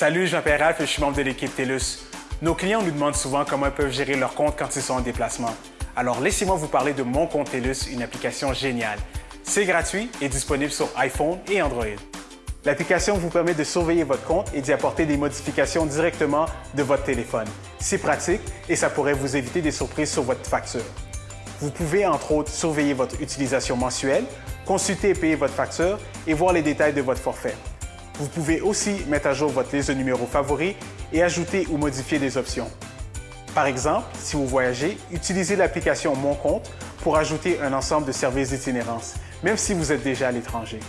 Salut, je m'appelle Ralph et je suis membre de l'équipe TELUS. Nos clients nous demandent souvent comment ils peuvent gérer leur compte quand ils sont en déplacement. Alors laissez-moi vous parler de Mon compte TELUS, une application géniale. C'est gratuit et disponible sur iPhone et Android. L'application vous permet de surveiller votre compte et d'y apporter des modifications directement de votre téléphone. C'est pratique et ça pourrait vous éviter des surprises sur votre facture. Vous pouvez entre autres surveiller votre utilisation mensuelle, consulter et payer votre facture et voir les détails de votre forfait. Vous pouvez aussi mettre à jour votre liste de numéros favoris et ajouter ou modifier des options. Par exemple, si vous voyagez, utilisez l'application Mon compte pour ajouter un ensemble de services d'itinérance, même si vous êtes déjà à l'étranger.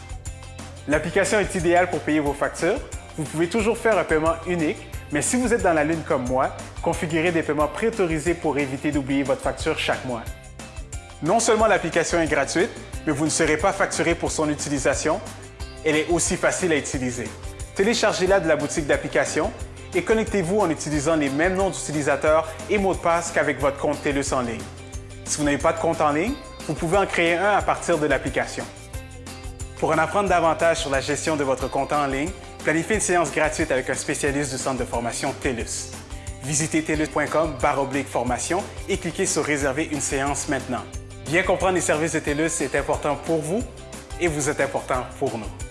L'application est idéale pour payer vos factures. Vous pouvez toujours faire un paiement unique, mais si vous êtes dans la lune comme moi, configurez des paiements préautorisés pour éviter d'oublier votre facture chaque mois. Non seulement l'application est gratuite, mais vous ne serez pas facturé pour son utilisation. Elle est aussi facile à utiliser. Téléchargez-la de la boutique d'applications et connectez-vous en utilisant les mêmes noms d'utilisateurs et mots de passe qu'avec votre compte TELUS en ligne. Si vous n'avez pas de compte en ligne, vous pouvez en créer un à partir de l'application. Pour en apprendre davantage sur la gestion de votre compte en ligne, planifiez une séance gratuite avec un spécialiste du centre de formation TELUS. Visitez telus.com formation et cliquez sur Réserver une séance maintenant. Bien comprendre les services de TELUS est important pour vous et vous êtes important pour nous.